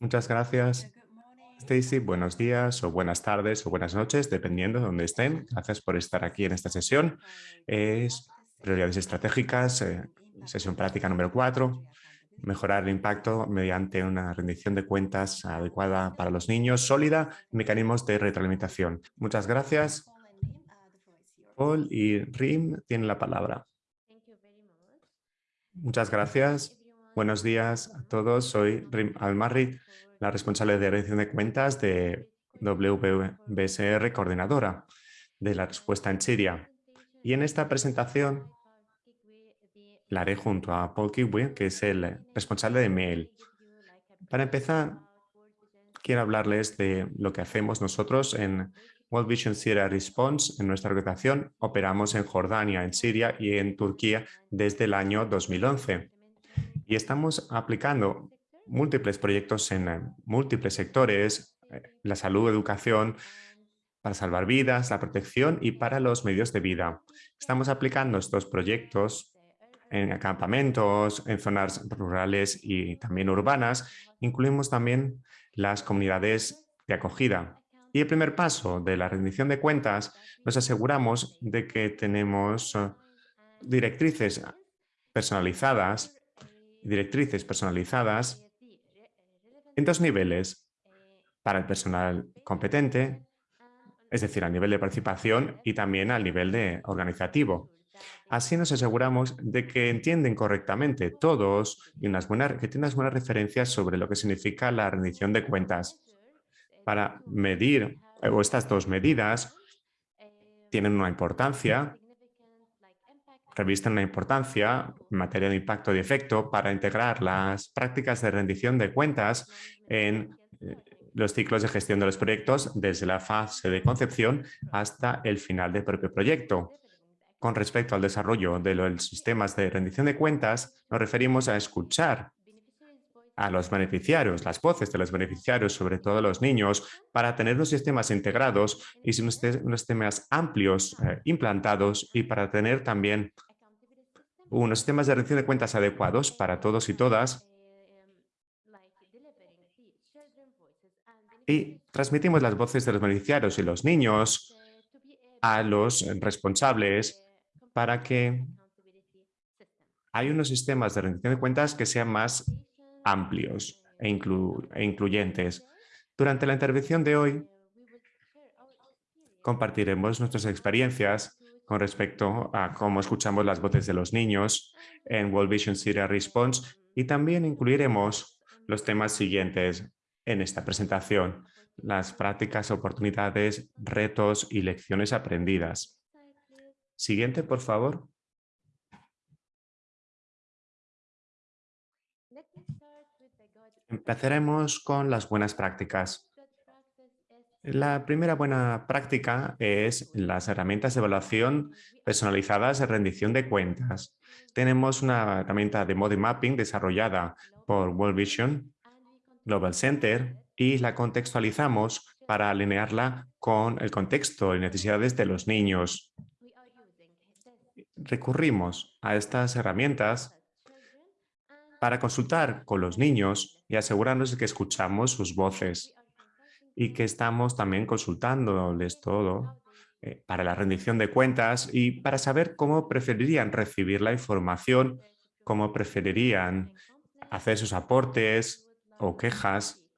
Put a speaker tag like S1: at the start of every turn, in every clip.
S1: Muchas gracias. Stacy, buenos días o buenas tardes o buenas noches, dependiendo de dónde estén. Gracias por estar aquí en esta sesión. Es prioridades estratégicas, eh, sesión práctica número 4. Mejorar el impacto mediante una rendición de cuentas adecuada para los niños, sólida, mecanismos de retroalimentación. Muchas gracias. Paul y Rim tienen la palabra. Muchas gracias. Buenos días a todos. Soy Rim Almarri, la responsable de rendición de cuentas de WBSR Coordinadora de la respuesta en Siria. Y en esta presentación la haré junto a Paul Kiwi, que es el responsable de Mail. Para empezar, quiero hablarles de lo que hacemos nosotros en World Vision Syria Response. En nuestra organización operamos en Jordania, en Siria y en Turquía desde el año 2011. Y estamos aplicando múltiples proyectos en eh, múltiples sectores, eh, la salud, educación, para salvar vidas, la protección y para los medios de vida. Estamos aplicando estos proyectos en acampamentos, en zonas rurales y también urbanas. Incluimos también las comunidades de acogida. Y el primer paso de la rendición de cuentas, nos aseguramos de que tenemos eh, directrices personalizadas, directrices personalizadas en dos niveles, para el personal competente, es decir, a nivel de participación y también al nivel de organizativo. Así nos aseguramos de que entienden correctamente todos y unas buenas, que tienen unas buenas referencias sobre lo que significa la rendición de cuentas. Para medir, o estas dos medidas tienen una importancia, revisten una importancia en materia de impacto y efecto para integrar las prácticas de rendición de cuentas en eh, los ciclos de gestión de los proyectos desde la fase de concepción hasta el final del propio proyecto. Con respecto al desarrollo de los sistemas de rendición de cuentas, nos referimos a escuchar a los beneficiarios, las voces de los beneficiarios, sobre todo los niños, para tener unos sistemas integrados y unos sistemas amplios eh, implantados y para tener también unos sistemas de rendición de cuentas adecuados para todos y todas y transmitimos las voces de los beneficiarios y los niños a los responsables para que hay unos sistemas de rendición de cuentas que sean más amplios e, e incluyentes. Durante la intervención de hoy compartiremos nuestras experiencias con respecto a cómo escuchamos las voces de los niños en World Vision Syria Response y también incluiremos los temas siguientes en esta presentación, las prácticas, oportunidades, retos y lecciones aprendidas. Siguiente, por favor. Empezaremos con las buenas prácticas. La primera buena práctica es las herramientas de evaluación personalizadas de rendición de cuentas. Tenemos una herramienta de Mode Mapping desarrollada por World Vision Global Center y la contextualizamos para alinearla con el contexto y necesidades de los niños recurrimos a estas herramientas para consultar con los niños y asegurarnos de que escuchamos sus voces y que estamos también consultándoles todo eh, para la rendición de cuentas y para saber cómo preferirían recibir la información, cómo preferirían hacer sus aportes o quejas,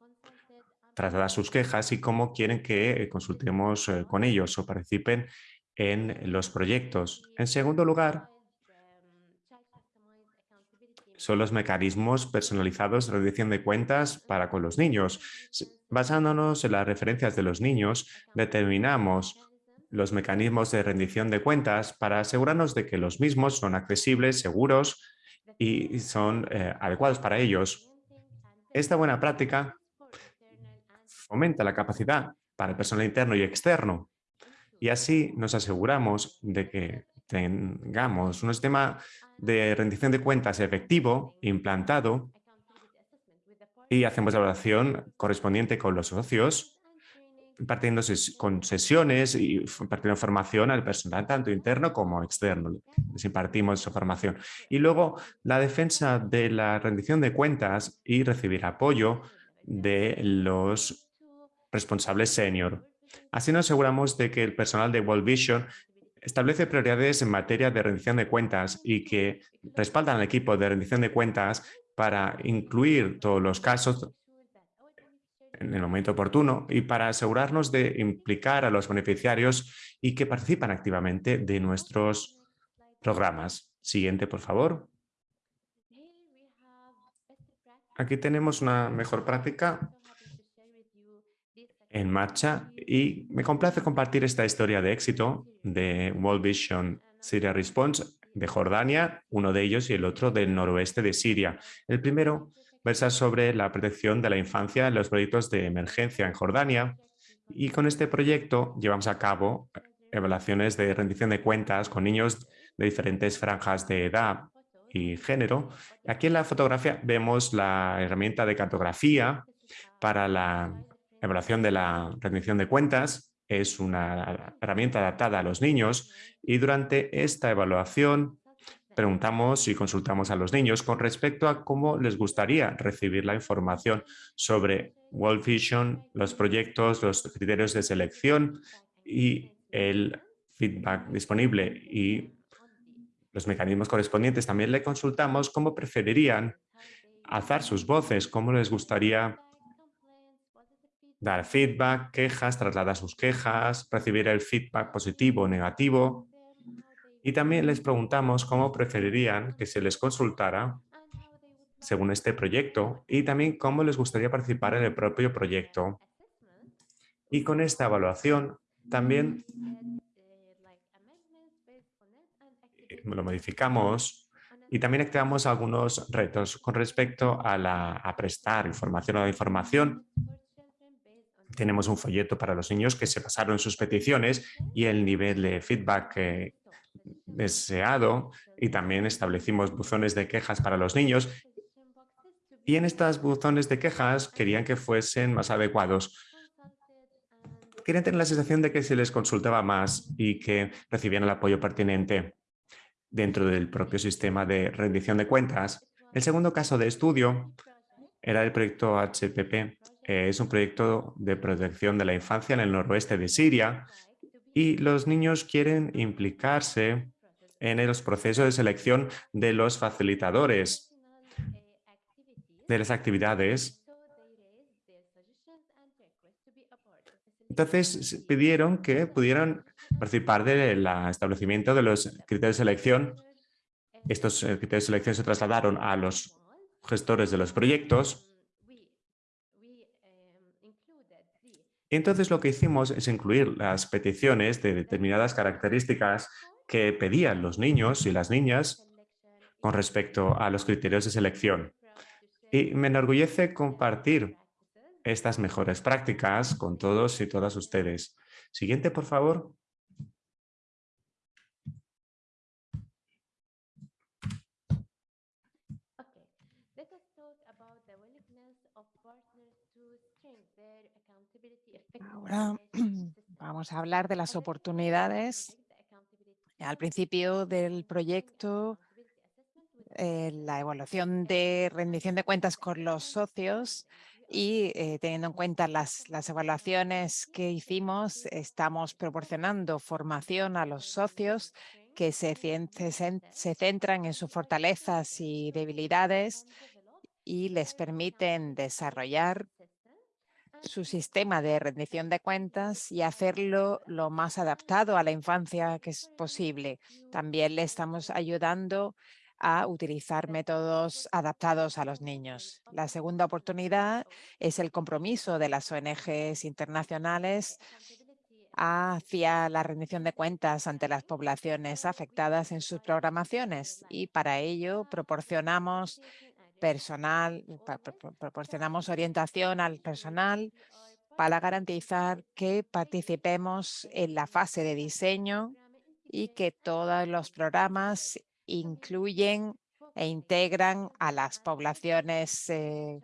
S1: trasladar sus quejas y cómo quieren que consultemos eh, con ellos o participen en los proyectos. En segundo lugar, son los mecanismos personalizados de rendición de cuentas para con los niños. Basándonos en las referencias de los niños, determinamos los mecanismos de rendición de cuentas para asegurarnos de que los mismos son accesibles, seguros y son eh, adecuados para ellos. Esta buena práctica fomenta la capacidad para el personal interno y externo y así nos aseguramos de que tengamos un sistema de rendición de cuentas efectivo, implantado, y hacemos la evaluación correspondiente con los socios, impartiendo con sesiones y impartiendo formación al personal tanto interno como externo. Les impartimos esa formación. Y luego la defensa de la rendición de cuentas y recibir apoyo de los responsables senior. Así nos aseguramos de que el personal de World Vision establece prioridades en materia de rendición de cuentas y que respaldan al equipo de rendición de cuentas para incluir todos los casos en el momento oportuno y para asegurarnos de implicar a los beneficiarios y que participan activamente de nuestros programas. Siguiente, por favor. Aquí tenemos una mejor práctica en marcha y me complace compartir esta historia de éxito de World Vision Syria Response de Jordania, uno de ellos y el otro del noroeste de Siria. El primero versa sobre la protección de la infancia en los proyectos de emergencia en Jordania y con este proyecto llevamos a cabo evaluaciones de rendición de cuentas con niños de diferentes franjas de edad y género. Aquí en la fotografía vemos la herramienta de cartografía para la evaluación de la rendición de cuentas es una herramienta adaptada a los niños y durante esta evaluación preguntamos y consultamos a los niños con respecto a cómo les gustaría recibir la información sobre World Vision, los proyectos, los criterios de selección y el feedback disponible y los mecanismos correspondientes. También le consultamos cómo preferirían alzar sus voces, cómo les gustaría dar feedback, quejas, trasladar sus quejas, recibir el feedback positivo o negativo. Y también les preguntamos cómo preferirían que se les consultara según este proyecto y también cómo les gustaría participar en el propio proyecto. Y con esta evaluación también eh, lo modificamos y también activamos algunos retos con respecto a, la, prestar información o información tenemos un folleto para los niños que se pasaron sus peticiones y el nivel de feedback deseado y también establecimos buzones de quejas para los niños y en estas buzones de quejas querían que fuesen más adecuados. Querían tener la sensación de que se les consultaba más y que recibían el apoyo pertinente dentro del propio sistema de rendición de cuentas. El segundo caso de estudio era el proyecto HPP, eh, es un proyecto de protección de la infancia en el noroeste de Siria y los niños quieren implicarse en los procesos de selección de los facilitadores de las actividades. Entonces pidieron que pudieran participar del establecimiento de los criterios de selección. Estos eh, criterios de selección se trasladaron a los gestores de los proyectos entonces lo que hicimos es incluir las peticiones de determinadas características que pedían los niños y las niñas con respecto a los criterios de selección. Y me enorgullece compartir estas mejores prácticas con todos y todas ustedes. Siguiente, por favor.
S2: Ahora vamos a hablar de las oportunidades. Al principio del proyecto, eh, la evaluación de rendición de cuentas con los socios y eh, teniendo en cuenta las, evaluaciones que hicimos, estamos proporcionando formación a los socios que se centran en sus fortalezas y debilidades y les permiten desarrollar su sistema de rendición de cuentas y hacerlo lo más adaptado a la infancia que es posible. También le estamos ayudando a utilizar métodos adaptados a los niños. La segunda oportunidad es el compromiso de las ONGs internacionales hacia la rendición de cuentas ante las poblaciones afectadas en sus programaciones y para ello proporcionamos personal, proporcionamos orientación al personal para garantizar que participemos en la fase de diseño y que todos los programas incluyen e integran a las poblaciones eh,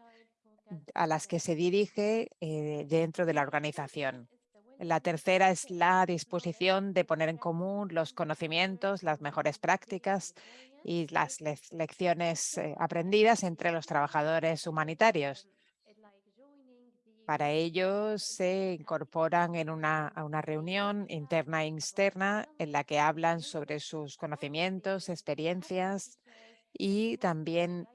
S2: a las que se dirige eh, dentro de la organización. La tercera es la disposición de poner en común los conocimientos, las mejores prácticas y las lecciones eh, aprendidas entre los trabajadores humanitarios. Para ello se incorporan en una, a una reunión interna e externa en la que hablan sobre sus conocimientos, experiencias y también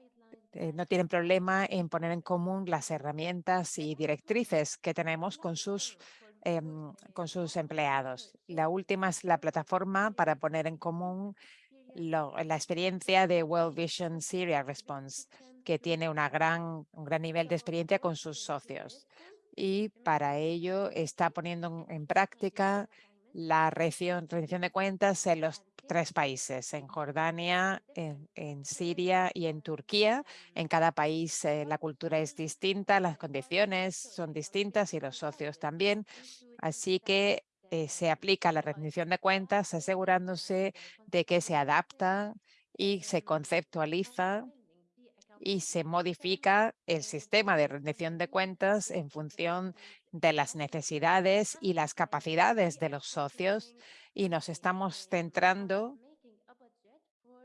S2: eh, no tienen problema en poner en común las herramientas y directrices que tenemos con sus, em, con sus empleados. La última es la plataforma para poner en común la experiencia de World Vision Syria Response, que tiene una gran, un gran nivel de experiencia con sus socios. Y para ello está poniendo en práctica la rendición de cuentas en los tres países, en Jordania, en, Siria y en Turquía. En cada país eh, la cultura es distinta, las condiciones son distintas y los socios también. Así que eh, se aplica la rendición de cuentas asegurándose de que se adapta y se conceptualiza y se modifica el sistema de rendición de cuentas en función de las necesidades y las capacidades de los socios y nos estamos centrando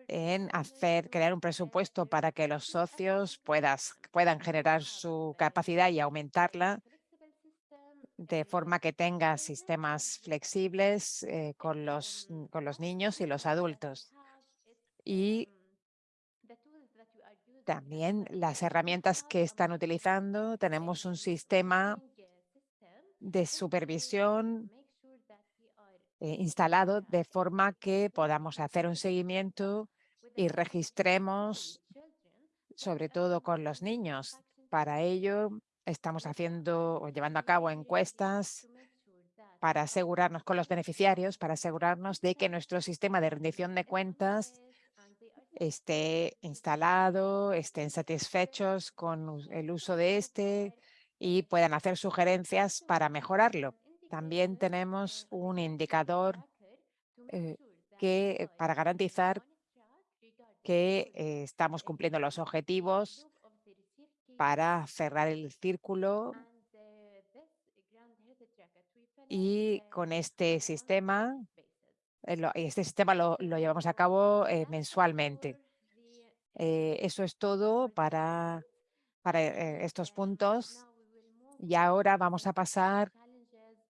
S2: en hacer, crear un presupuesto para que los socios puedas, puedan generar su capacidad y aumentarla de forma que tenga sistemas flexibles eh, con, los, con los niños y los adultos. Y también las herramientas que están utilizando, tenemos un sistema de supervisión eh, instalado de forma que podamos hacer un seguimiento y registremos, sobre todo con los niños. Para ello, estamos haciendo o llevando a cabo encuestas para asegurarnos con los beneficiarios, para asegurarnos de que nuestro sistema de rendición de cuentas esté instalado, estén satisfechos con el uso de este y puedan hacer sugerencias para mejorarlo. También tenemos un indicador eh, que para garantizar que eh, estamos cumpliendo los objetivos para cerrar el círculo y con este sistema eh, este sistema lo, llevamos a cabo eh, mensualmente. Eh, eso es todo para, para estos puntos. Y ahora vamos a pasar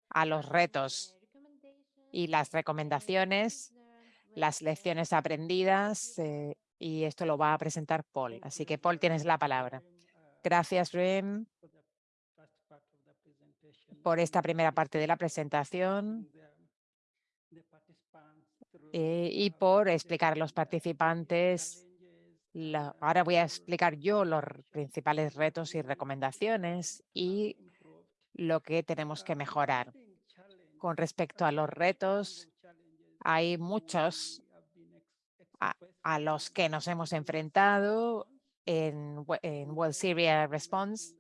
S2: a los retos y las recomendaciones, las lecciones aprendidas, y esto lo va a presentar Paul. Así que, Paul, tienes la palabra. Gracias, Rim, por esta primera parte de la presentación. Eh, y por explicar a los participantes. ahora voy a explicar yo los principales retos y recomendaciones y lo que tenemos que mejorar. Con respecto a los retos, hay muchos a, los que nos hemos enfrentado en, World Syria Response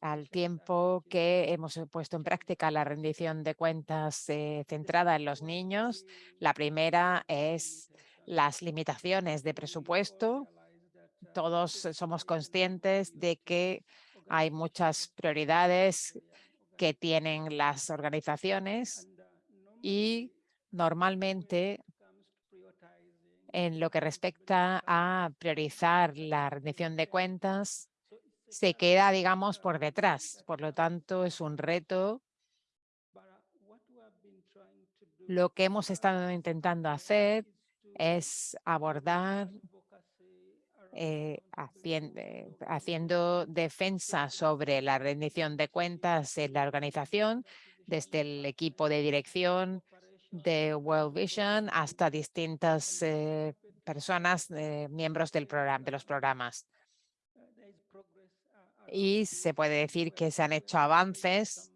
S2: al tiempo que hemos puesto en práctica la rendición de cuentas eh, centrada en los niños. La primera es las limitaciones de presupuesto. Todos somos conscientes de que hay muchas prioridades que tienen las organizaciones y normalmente en lo que respecta a priorizar la rendición de cuentas, se queda, digamos, por detrás. Por lo tanto, es un reto. Lo que hemos estado intentando hacer es abordar eh, eh, haciendo, defensa sobre la rendición de cuentas en la organización, desde el equipo de dirección de World Vision hasta distintas eh, personas, miembros del programa, de los programas y se puede decir que se han hecho avances.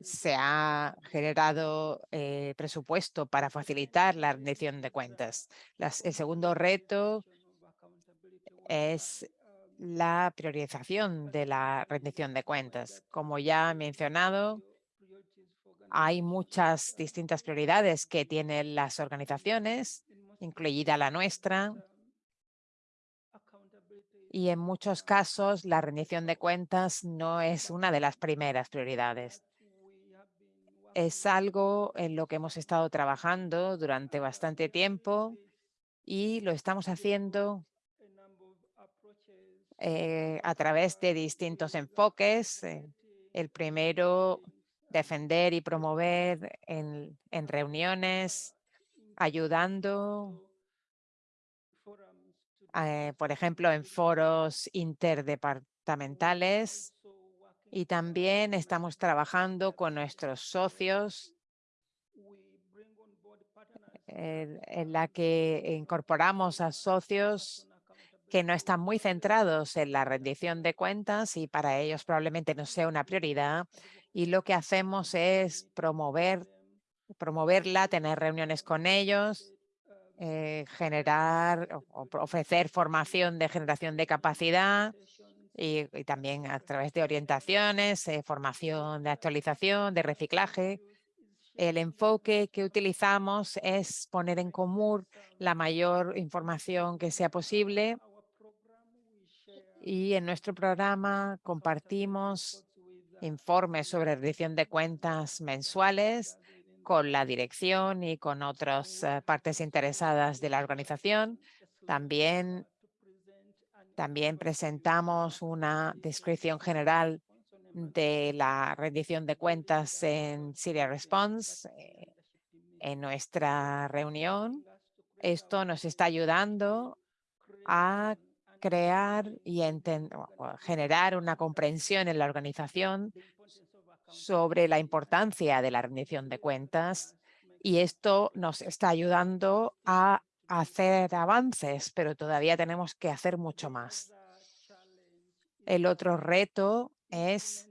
S2: Se ha generado eh, presupuesto para facilitar la rendición de cuentas. el segundo reto es la priorización de la rendición de cuentas. Como ya he mencionado, hay muchas distintas prioridades que tienen las organizaciones, incluida la nuestra, y en muchos casos la rendición de cuentas no es una de las primeras prioridades. Es algo en lo que hemos estado trabajando durante bastante tiempo y lo estamos haciendo eh, a través de distintos enfoques. Eh, el primero, defender y promover en, reuniones, ayudando, eh, por ejemplo, en foros interdepartamentales y también estamos trabajando con nuestros socios en la que incorporamos a socios que no están muy centrados en la rendición de cuentas y para ellos probablemente no sea una prioridad. Y lo que hacemos es promover, promoverla, tener reuniones con ellos, eh, generar o ofrecer formación de generación de capacidad y, también a través de orientaciones, eh, formación de actualización, de reciclaje. El enfoque que utilizamos es poner en común la mayor información que sea posible y en nuestro programa compartimos informes sobre rendición de cuentas mensuales con la dirección y con otras eh, partes interesadas de la organización. También, también presentamos una descripción general de la rendición de cuentas en Syria Response eh, en nuestra reunión. Esto nos está ayudando a crear y generar una comprensión en la organización sobre la importancia de la rendición de cuentas y esto nos está ayudando a hacer avances, pero todavía tenemos que hacer mucho más. El otro reto es,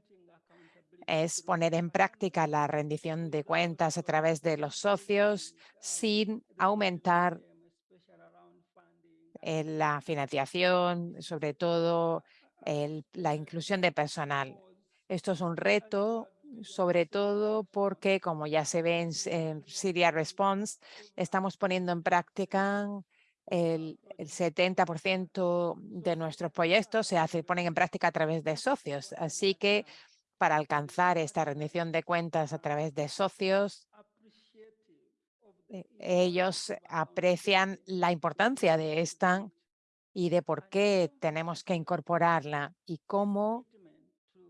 S2: es poner en práctica la rendición de cuentas a través de los socios sin aumentar la financiación, sobre todo la inclusión de personal. Esto es un reto, sobre todo porque, como ya se ve en, Syria Response, estamos poniendo en práctica el, 70% de nuestros proyectos se hace, ponen en práctica a través de socios. Así que para alcanzar esta rendición de cuentas a través de socios, eh, ellos aprecian la importancia de esta y de por qué tenemos que incorporarla y cómo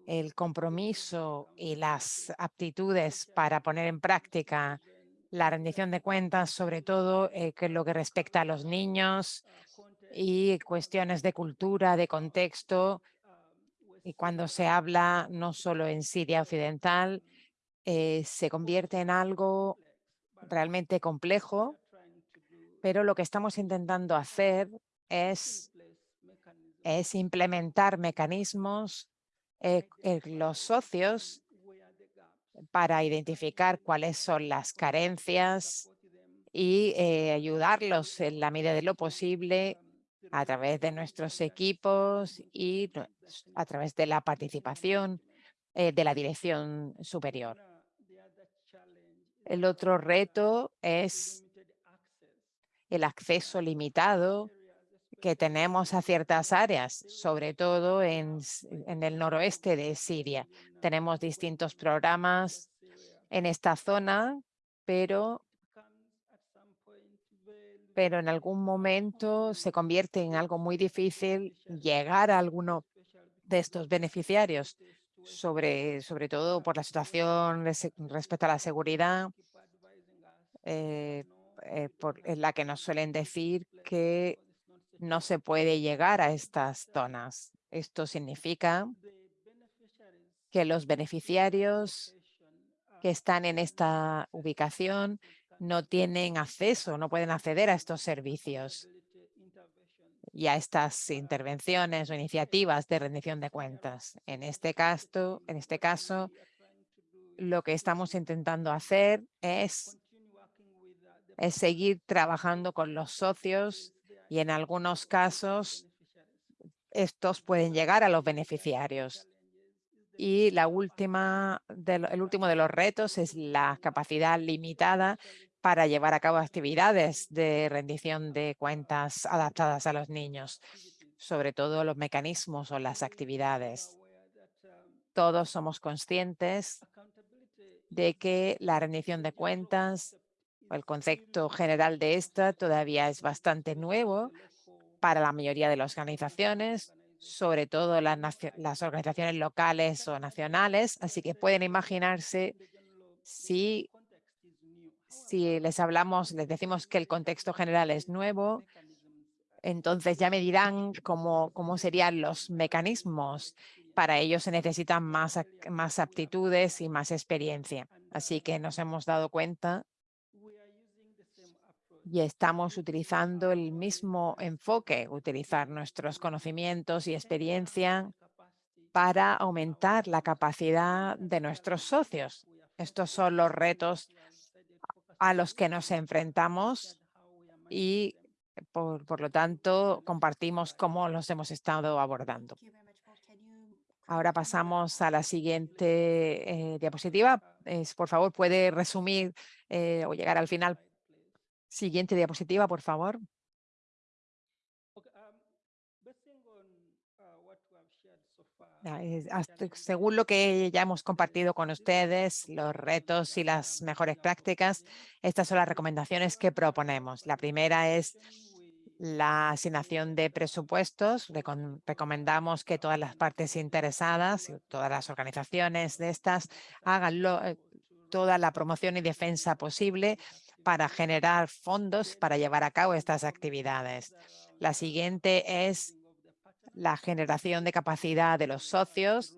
S2: el compromiso y las aptitudes para poner en práctica la rendición de cuentas, sobre todo eh, que lo que respecta a los niños y cuestiones de cultura, de contexto. Y cuando se habla no solo en Siria Occidental, eh, se convierte en algo realmente complejo, pero lo que estamos intentando hacer es, es implementar mecanismos en eh, los socios para identificar cuáles son las carencias y eh, ayudarlos en la medida de lo posible a través de nuestros equipos y a través de la participación eh, de la dirección superior. El otro reto es el acceso limitado que tenemos a ciertas áreas, sobre todo en, el noroeste de Siria. Tenemos distintos programas en esta zona, pero, pero en algún momento se convierte en algo muy difícil llegar a alguno de estos beneficiarios sobre, sobre todo por la situación respecto a la seguridad, eh, eh, en la que nos suelen decir que no se puede llegar a estas zonas. Esto significa que los beneficiarios que están en esta ubicación no tienen acceso, no pueden acceder a estos servicios y a estas intervenciones o iniciativas de rendición de cuentas. En este caso, en este caso lo que estamos intentando hacer es, es seguir trabajando con los socios y en algunos casos estos pueden llegar a los beneficiarios. Y la última el último de los retos es la capacidad limitada para llevar a cabo actividades de rendición de cuentas adaptadas a los niños, sobre todo los mecanismos o las actividades. Todos somos conscientes de que la rendición de cuentas, o el concepto general de esta, todavía es bastante nuevo para la mayoría de las organizaciones, sobre todo las, las organizaciones locales o nacionales, así que pueden imaginarse si, si les hablamos, les decimos que el contexto general es nuevo, entonces ya me dirán cómo, cómo serían los mecanismos. Para ello se necesitan más, más aptitudes y más experiencia. Así que nos hemos dado cuenta y estamos utilizando el mismo enfoque, utilizar nuestros conocimientos y experiencia para aumentar la capacidad de nuestros socios. Estos son los retos a los que nos enfrentamos y por, lo tanto compartimos cómo los hemos estado abordando. Ahora pasamos a la siguiente eh, diapositiva. por favor, puede resumir eh, o llegar al final Siguiente diapositiva, por favor. Según lo que ya hemos compartido con ustedes, los retos y las mejores prácticas, estas son las recomendaciones que proponemos. La primera es la asignación de presupuestos. Recomendamos que todas las partes interesadas, y todas las organizaciones de estas, hagan eh, toda la promoción y defensa posible para generar fondos para llevar a cabo estas actividades. La siguiente es la generación de capacidad de los socios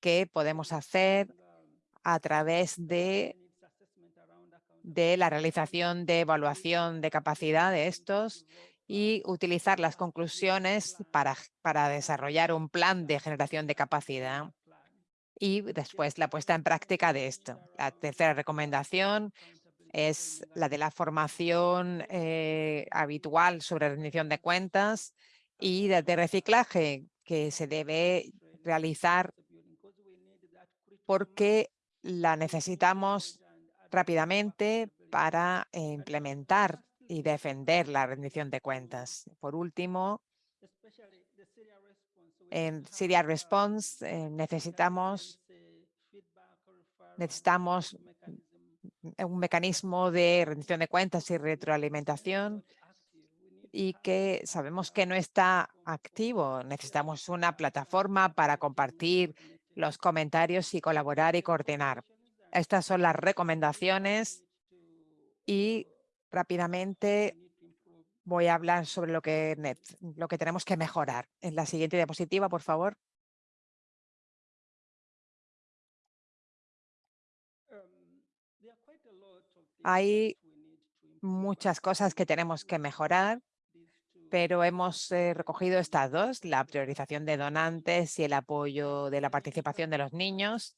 S2: que podemos hacer a través de, de la realización de evaluación de capacidad de estos y utilizar las conclusiones para, para desarrollar un plan de generación de capacidad y después la puesta en práctica de esto. La tercera recomendación es la de la formación eh, habitual sobre rendición de cuentas y de, reciclaje que se debe realizar porque la necesitamos rápidamente para implementar y defender la rendición de cuentas. Por último, en Syria Response eh, necesitamos, necesitamos un mecanismo de rendición de cuentas y retroalimentación y que sabemos que no está activo. Necesitamos una plataforma para compartir los comentarios y colaborar y coordinar. Estas son las recomendaciones y rápidamente voy a hablar sobre lo que, lo que tenemos que mejorar. En la siguiente diapositiva, por favor. Hay muchas cosas que tenemos que mejorar, pero hemos eh, recogido estas dos, la priorización de donantes y el apoyo de la participación de los niños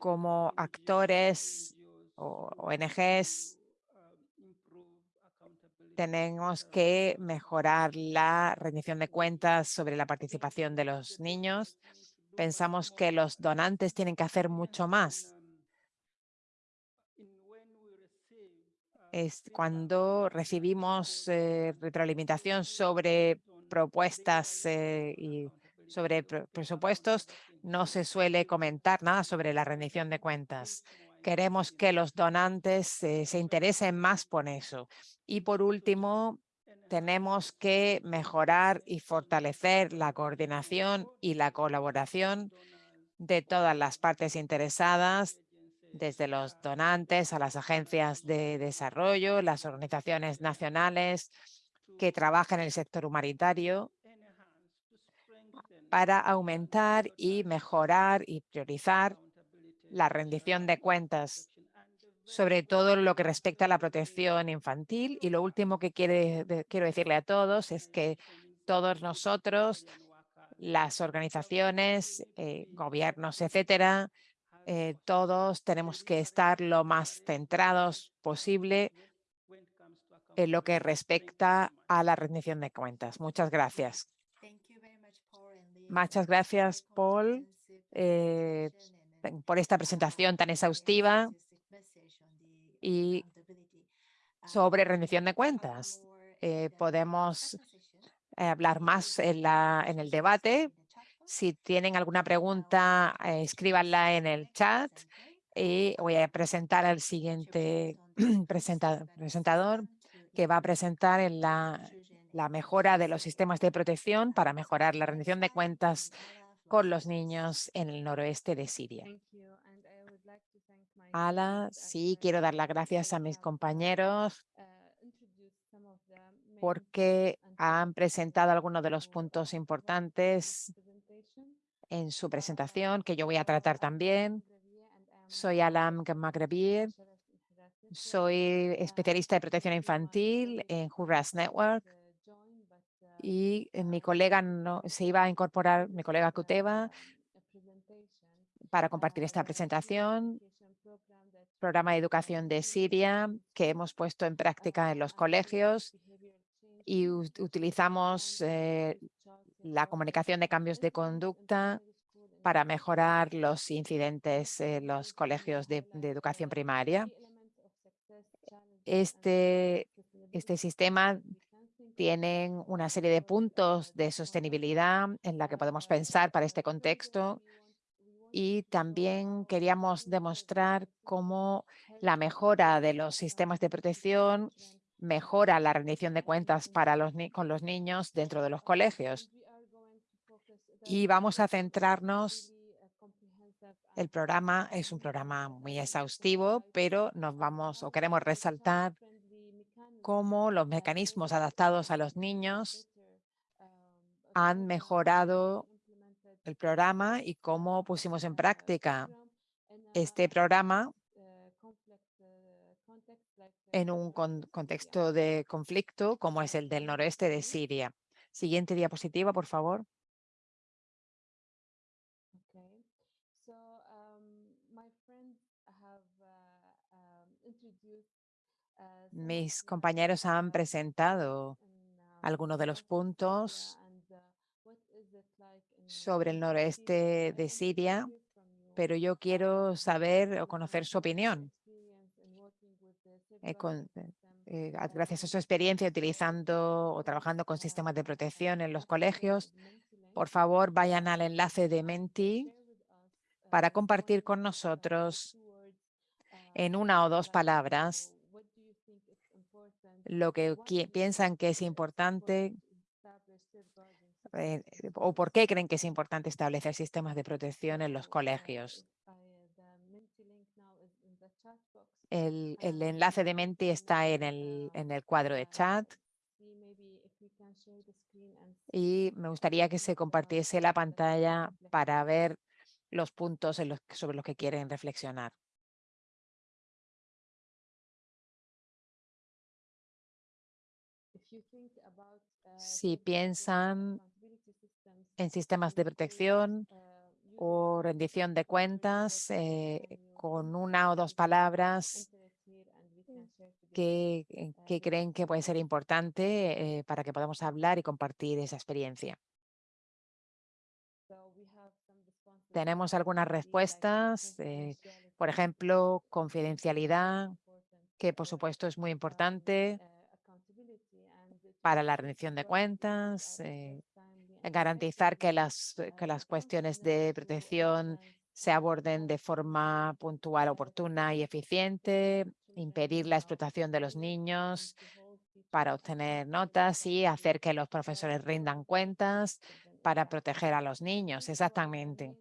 S2: como actores o ONGs tenemos que mejorar la rendición de cuentas sobre la participación de los niños. Pensamos que los donantes tienen que hacer mucho más es cuando recibimos eh, retroalimentación sobre propuestas eh, y sobre presupuestos, no se suele comentar nada sobre la rendición de cuentas. Queremos que los donantes eh, se interesen más por eso. Y por último, tenemos que mejorar y fortalecer la coordinación y la colaboración de todas las partes interesadas desde los donantes a las agencias de desarrollo, las organizaciones nacionales que trabajan en el sector humanitario para aumentar y mejorar y priorizar la rendición de cuentas, sobre todo lo que respecta a la protección infantil. Y lo último que quiero decirle a todos es que todos nosotros, las organizaciones, eh, gobiernos, etcétera, eh, todos tenemos que estar lo más centrados posible en lo que respecta a la rendición de cuentas. Muchas gracias. Muchas gracias, Paul, eh, por esta presentación tan exhaustiva y sobre rendición de cuentas. Eh, podemos hablar más en, la, en el debate si tienen alguna pregunta, eh, escríbanla en el chat y voy a presentar al siguiente presentador que va a presentar en la, la mejora de los sistemas de protección para mejorar la rendición de cuentas con los niños en el noroeste de Siria. Ala, sí, quiero dar las gracias a mis compañeros porque han presentado algunos de los puntos importantes en su presentación, que yo voy a tratar también. Soy Alam Magrebir, soy especialista de protección infantil en Hurras Network y mi colega no, se iba a incorporar, mi colega Kuteva, para compartir esta presentación programa de educación de Siria que hemos puesto en práctica en los colegios y utilizamos eh, la comunicación de cambios de conducta para mejorar los incidentes en los colegios de, educación primaria. Este, este sistema tiene una serie de puntos de sostenibilidad en la que podemos pensar para este contexto y también queríamos demostrar cómo la mejora de los sistemas de protección mejora la rendición de cuentas para los con los niños dentro de los colegios. Y vamos a centrarnos, el programa es un programa muy exhaustivo, pero nos vamos o queremos resaltar cómo los mecanismos adaptados a los niños han mejorado el programa y cómo pusimos en práctica este programa en un contexto de conflicto como es el del noroeste de Siria. Siguiente diapositiva, por favor. Mis compañeros han presentado algunos de los puntos sobre el noroeste de Siria, pero yo quiero saber o conocer su opinión. Eh, eh, eh, gracias a su experiencia utilizando o trabajando con sistemas de protección en los colegios, por favor vayan al enlace de Menti para compartir con nosotros en una o dos palabras lo que piensan que es importante o por qué creen que es importante establecer sistemas de protección en los colegios. El, enlace de Menti está en el, en el cuadro de chat. Y me gustaría que se compartiese la pantalla para ver los puntos sobre los que quieren reflexionar. Si piensan en sistemas de protección o rendición de cuentas eh, con una o dos palabras que, eh, creen que puede ser importante eh, para que podamos hablar y compartir esa experiencia. Tenemos algunas respuestas, por ejemplo, confidencialidad, que por supuesto es muy importante para la rendición de cuentas, garantizar que las, que las cuestiones de protección se aborden de forma puntual, oportuna y eficiente, impedir la explotación de los niños para obtener notas y hacer que los profesores rindan cuentas para proteger a los niños. Exactamente.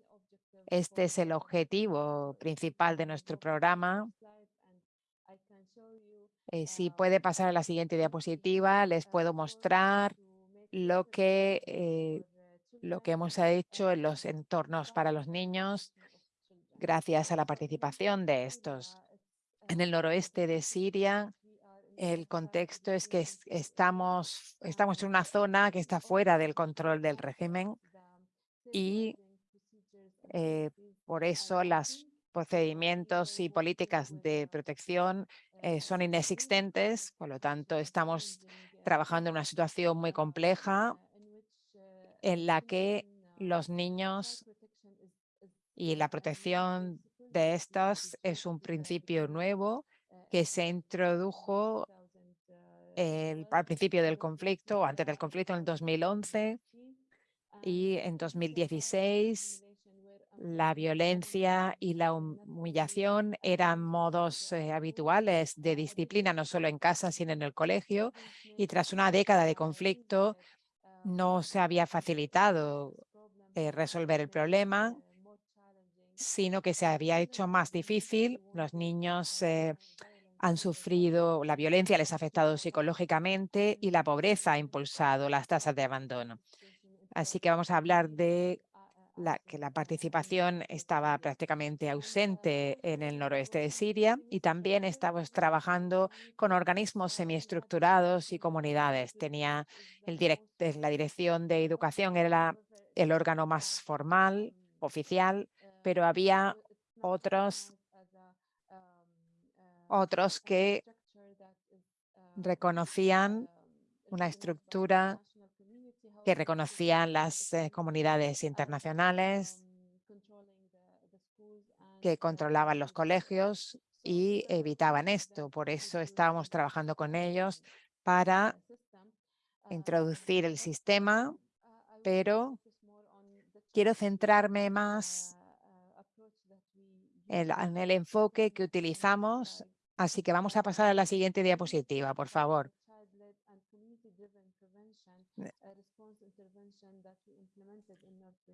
S2: Este es el objetivo principal de nuestro programa. Eh, si puede pasar a la siguiente diapositiva, les puedo mostrar lo que, eh, lo que hemos hecho en los entornos para los niños gracias a la participación de estos. En el noroeste de Siria, el contexto es que estamos, estamos en una zona que está fuera del control del régimen y eh, por eso los procedimientos y políticas de protección eh, son inexistentes, por lo tanto estamos trabajando en una situación muy compleja en la que los niños y la protección de estos es un principio nuevo que se introdujo al principio del conflicto, antes del conflicto en el 2011 y en 2016 La violencia y la humillación eran modos eh, habituales de disciplina, no solo en casa, sino en el colegio. Y tras una década de conflicto, no se había facilitado eh, resolver el problema, sino que se había hecho más difícil. Los niños eh, han sufrido, la violencia les ha afectado psicológicamente y la pobreza ha impulsado las tasas de abandono. Así que vamos a hablar de que la participación estaba prácticamente ausente en el noroeste de Siria y también estamos trabajando con organismos semiestructurados y comunidades. Tenía el la dirección de educación, era el órgano más formal, oficial, pero había otros, otros que reconocían una estructura que reconocían las eh, comunidades internacionales, que controlaban los colegios y evitaban esto. Por eso estábamos trabajando con ellos para introducir el sistema, pero quiero centrarme más en el enfoque que utilizamos. Así que vamos a pasar a la siguiente diapositiva, por favor.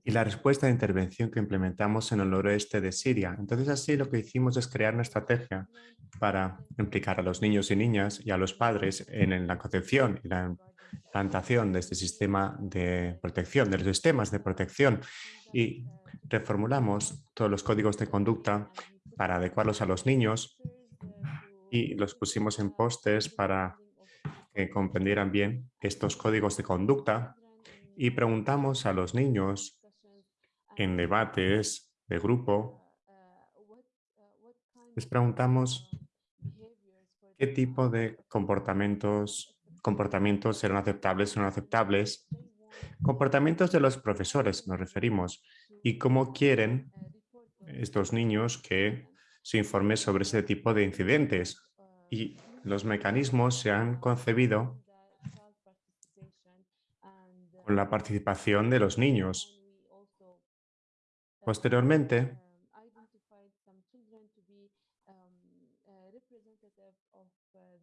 S1: Y la respuesta de intervención que implementamos en el noroeste de Siria. Entonces así lo que hicimos es crear una estrategia para implicar a los niños y niñas y a los padres en la concepción y la implantación de este sistema de protección, de los sistemas de protección y reformulamos todos los códigos de conducta para adecuarlos a los niños y los pusimos en postes para que comprendieran bien estos códigos de conducta y preguntamos a los niños en debates de grupo, les preguntamos qué tipo de comportamientos, comportamientos eran aceptables o no aceptables, comportamientos de los profesores nos referimos, y cómo quieren estos niños que se informe sobre ese tipo de incidentes. Y los mecanismos se han concebido con la participación de los niños. Posteriormente,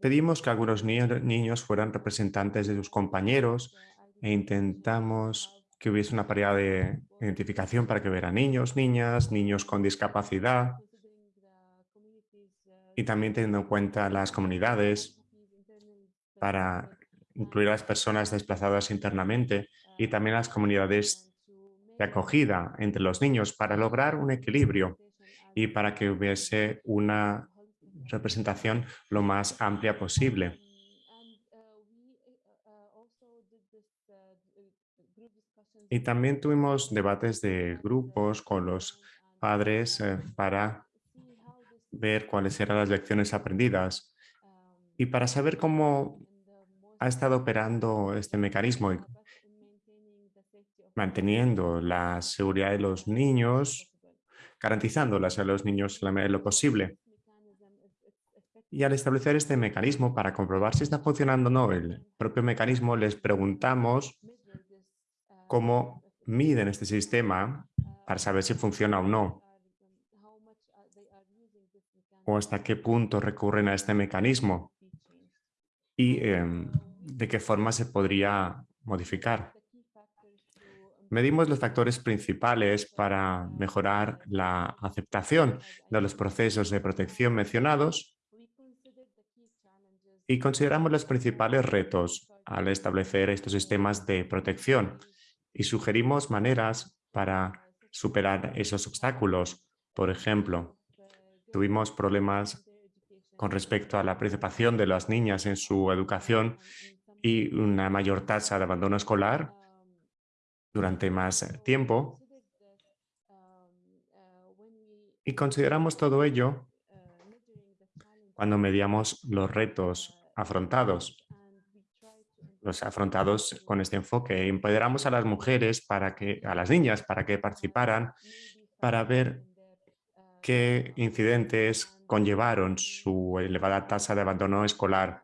S1: pedimos que algunos niños fueran representantes de sus compañeros e intentamos que hubiese una paridad de identificación para que hubiera niños, niñas, niños con discapacidad y también teniendo en cuenta las comunidades para incluir a las personas desplazadas internamente y también las comunidades de acogida entre los niños para lograr un equilibrio y para que hubiese una representación lo más amplia posible. Y también tuvimos debates de grupos con los padres eh, para ver cuáles eran las lecciones aprendidas y para saber cómo ha estado operando este mecanismo manteniendo la seguridad de los niños, garantizándolas a los niños la medida de lo posible. Y al establecer este mecanismo para comprobar si está funcionando o no el propio mecanismo, les preguntamos cómo miden este sistema para saber si funciona o no. O hasta qué punto recurren a este mecanismo y em, de qué forma se podría modificar. Medimos los factores principales para mejorar la aceptación de los procesos de protección mencionados y consideramos los principales retos al establecer estos sistemas de protección y sugerimos maneras para superar esos obstáculos. Por ejemplo, tuvimos problemas con respecto a la participación de las niñas en su educación y una mayor tasa de abandono escolar durante más tiempo. Y consideramos todo ello cuando mediamos los retos afrontados, los afrontados con este enfoque. Empoderamos a las mujeres, para que, a las niñas, para que participaran, para ver qué incidentes conllevaron su elevada tasa de abandono escolar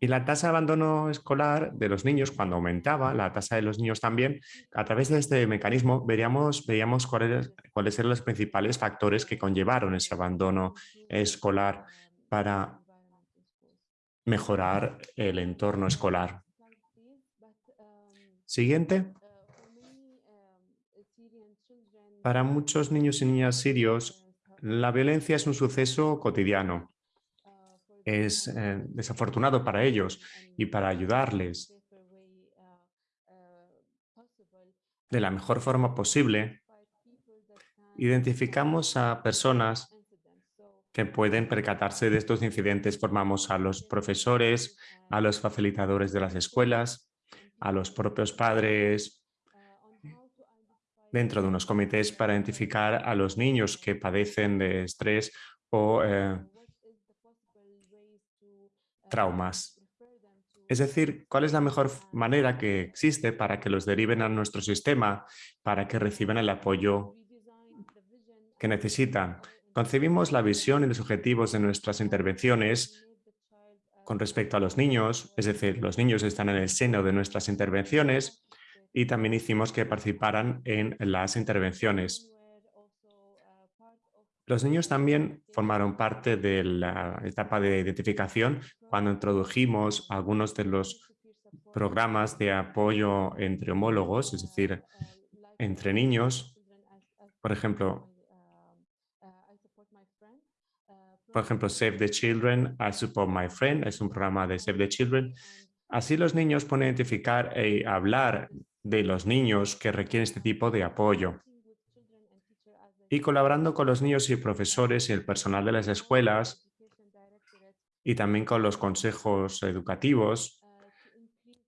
S1: Y la tasa de abandono escolar de los niños, cuando aumentaba, la tasa de los niños también, a través de este mecanismo veríamos, veíamos cuáles, cuáles eran los principales factores que conllevaron ese abandono escolar para mejorar el entorno escolar. Siguiente. Para muchos niños y niñas sirios, la violencia es un suceso cotidiano es eh, desafortunado para ellos y para ayudarles de la mejor forma posible, identificamos a personas que pueden percatarse de estos incidentes. Formamos a los profesores, a los facilitadores de las escuelas, a los propios padres, dentro de unos comités para identificar a los niños que padecen de estrés o eh, traumas. Es decir, ¿cuál es la mejor manera que existe para que los deriven a nuestro sistema, para que reciban el apoyo que necesitan? Concebimos la visión y los objetivos de nuestras intervenciones con respecto a los niños, es decir, los niños están en el seno de nuestras intervenciones y también hicimos que participaran en las intervenciones. Los niños también formaron parte de la etapa de identificación cuando introdujimos algunos de los programas de apoyo entre homólogos, es decir, entre niños. Por ejemplo, por ejemplo, Save the Children, I Support My Friend, es un programa de Save the Children. Así los niños pueden identificar y hablar de los niños que requieren este tipo de apoyo y colaborando con los niños y profesores y el personal de las escuelas y también con los consejos educativos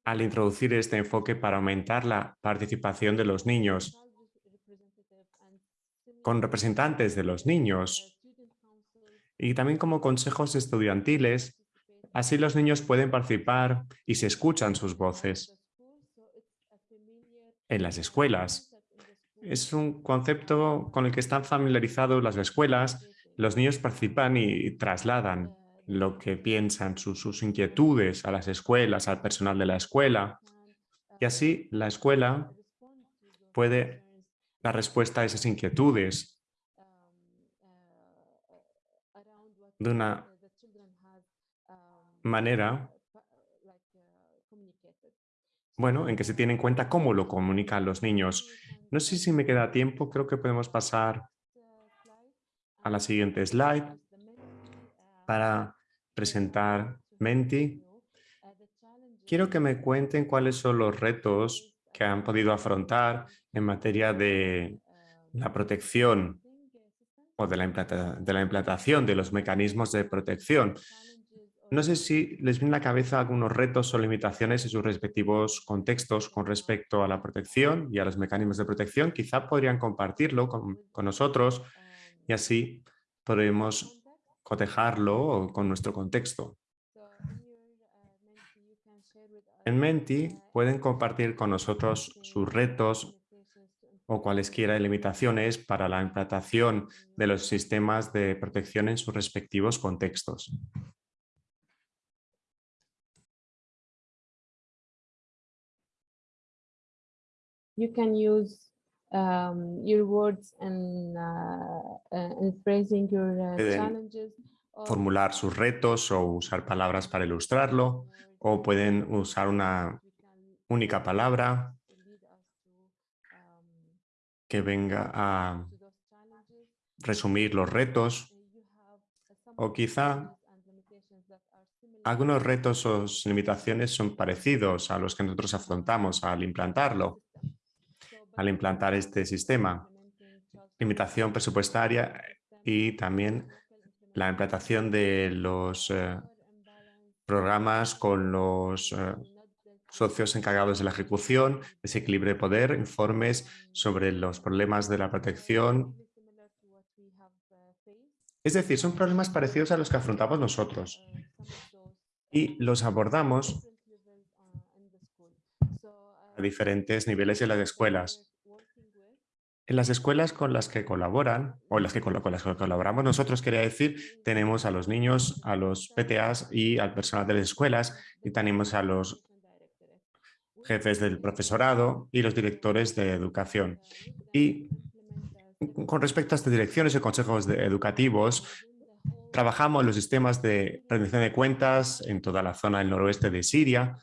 S1: al introducir este enfoque para aumentar la participación de los niños con representantes de los niños y también como consejos estudiantiles, así los niños pueden participar y se escuchan sus voces. En las escuelas, es un concepto con el que están familiarizados las escuelas. Los niños participan y trasladan lo que piensan, sus, inquietudes a las escuelas, al personal de la escuela. Y así la escuela puede dar respuesta a esas inquietudes de una manera bueno, en que se tiene en cuenta cómo lo comunican los niños. No sé si me queda tiempo, creo que podemos pasar a la siguiente slide para presentar Menti. Quiero que me cuenten cuáles son los retos que han podido afrontar en materia de la protección o de la, de la implantación de los mecanismos de protección. No sé si les viene a la cabeza algunos retos o limitaciones en sus respectivos contextos con respecto a la protección y a los mecanismos de protección. Quizá podrían compartirlo con, nosotros y así podremos cotejarlo con nuestro contexto. En Menti pueden compartir con nosotros sus retos o cualesquiera limitaciones para la implantación de los sistemas de protección en sus respectivos contextos.
S3: You can use um, your words and, uh, uh, phrasing your uh, challenges.
S1: Formular sus retos o usar palabras para ilustrarlo o pueden usar una única palabra que venga a resumir los retos o quizá algunos retos o limitaciones son parecidos a los que nosotros afrontamos al implantarlo al implantar este sistema. Limitación presupuestaria y también la implantación de los eh, programas con los eh, socios encargados de la ejecución, desequilibrio de poder, informes sobre los problemas de la protección. Es decir, son problemas parecidos a los que afrontamos nosotros y los abordamos a diferentes niveles de las escuelas. En las escuelas con las que colaboran, o las que con las que colaboramos nosotros, quería decir, tenemos a los niños, a los PTAs y al personal de las escuelas, y tenemos a los jefes del profesorado y los directores de educación. Y con respecto a estas direcciones y consejos educativos, trabajamos en los sistemas de rendición de cuentas en toda la zona del noroeste de Siria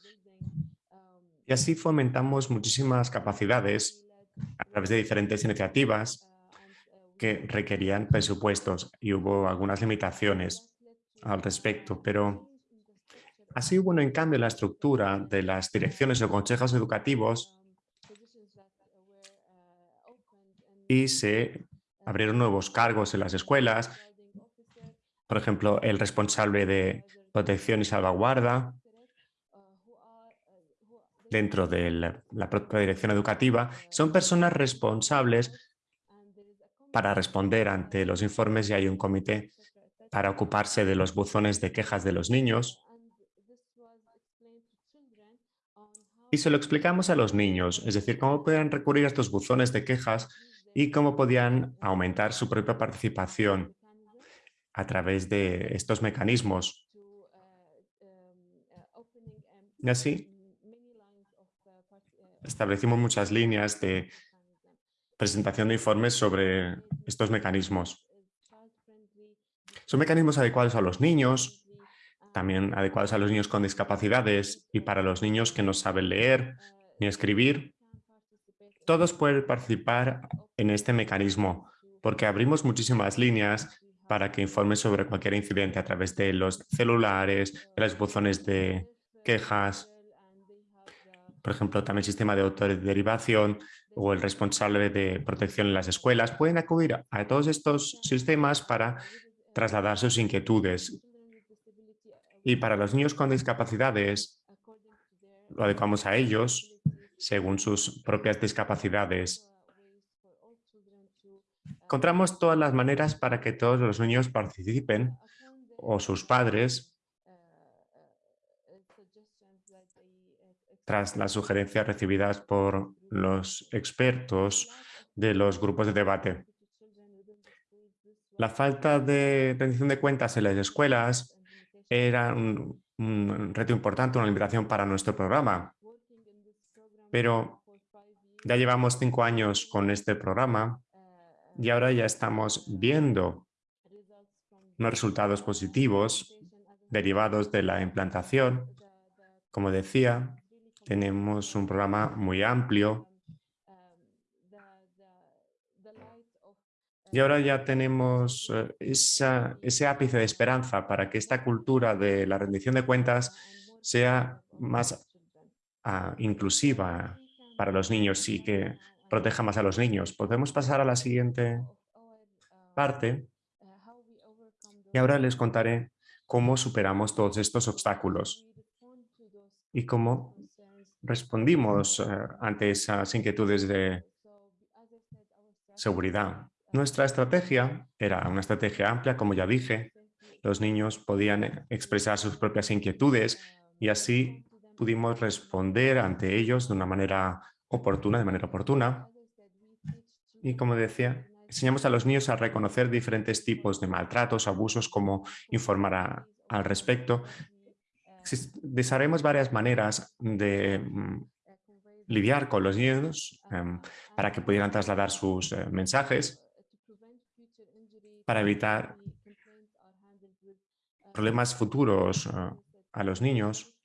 S1: y así fomentamos muchísimas capacidades a través de diferentes iniciativas que requerían presupuestos y hubo algunas limitaciones al respecto, pero así hubo en cambio la estructura de las direcciones o consejos educativos y se abrieron nuevos cargos en las escuelas, por ejemplo, el responsable de protección y salvaguarda dentro de la, propia dirección educativa, son personas responsables para responder ante los informes y hay un comité para ocuparse de los buzones de quejas de los niños. Y se lo explicamos a los niños, es decir, cómo pueden recurrir a estos buzones de quejas y cómo podían aumentar su propia participación a través de estos mecanismos. Y así establecimos muchas líneas de presentación de informes sobre estos mecanismos. Son mecanismos adecuados a los niños, también adecuados a los niños con discapacidades y para los niños que no saben leer ni escribir. Todos pueden participar en este mecanismo porque abrimos muchísimas líneas para que informen sobre cualquier incidente a través de los celulares, de los buzones de quejas, por ejemplo, también el sistema de autoderivación o el responsable de protección en las escuelas, pueden acudir a todos estos sistemas para trasladar sus inquietudes. Y para los niños con discapacidades, lo adecuamos a ellos según sus propias discapacidades. Encontramos todas las maneras para que todos los niños participen o sus padres tras las sugerencias recibidas por los expertos de los grupos de debate. La falta de rendición de cuentas en las escuelas era un, reto importante, una limitación para nuestro programa. Pero ya llevamos cinco años con este programa y ahora ya estamos viendo unos resultados positivos derivados de la implantación. Como decía, tenemos un programa muy amplio. Y ahora ya tenemos eh, ese ápice de esperanza para que esta cultura de la rendición de cuentas sea más ah, inclusiva para los niños y que proteja más a los niños. Podemos pasar a la siguiente parte y ahora les contaré cómo superamos todos estos obstáculos y cómo respondimos eh, ante esas inquietudes de seguridad. Nuestra estrategia era una estrategia amplia, como ya dije. Los niños podían expresar sus propias inquietudes y así pudimos responder ante ellos de una manera oportuna, de manera oportuna. Y como decía, enseñamos a los niños a reconocer diferentes tipos de maltratos, abusos, cómo informar al respecto Desarrollamos varias maneras de mm, lidiar con los niños em, para que pudieran trasladar sus eh, mensajes para evitar problemas futuros eh, a los niños.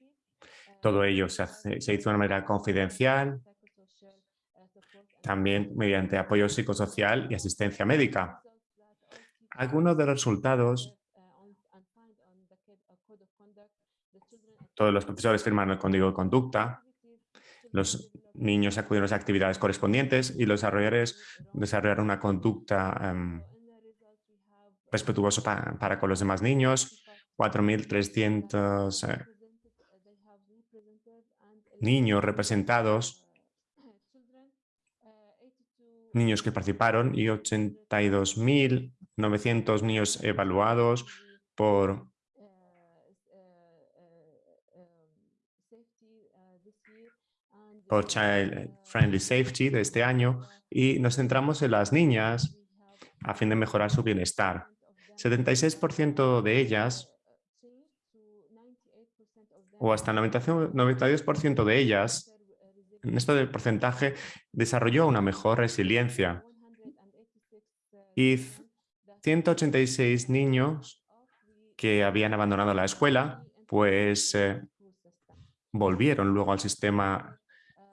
S1: Todo ello se, se hizo de una manera confidencial, también mediante apoyo psicosocial y asistencia médica. Algunos de los resultados Todos los profesores firman el código de conducta, los niños acuden a las actividades correspondientes y los desarrolladores desarrollaron una conducta em, respetuosa para con los demás niños. 4.300 eh, niños representados, niños que participaron y 82.900 niños evaluados por por Child Friendly Safety de este año y nos centramos en las niñas a fin de mejorar su bienestar. 76% de ellas o hasta el 92% de ellas, en esto del porcentaje, desarrolló una mejor resiliencia. Y 186 niños que habían abandonado la escuela, pues eh, volvieron luego al sistema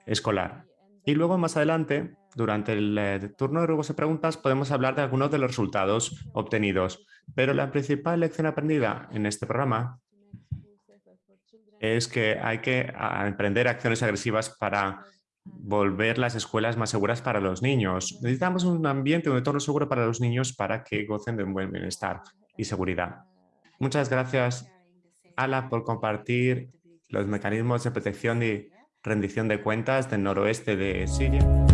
S1: escolar. Y luego más adelante, durante el eh, turno de ruegos y preguntas, podemos hablar de algunos de los resultados obtenidos. Pero la principal lección aprendida en este programa es que hay que emprender acciones agresivas para volver las escuelas más seguras para los niños. Necesitamos un ambiente, un entorno seguro para los niños para que gocen de un buen bienestar y seguridad. Muchas gracias, Ala, por compartir los mecanismos de protección y rendición de cuentas del noroeste de Siria.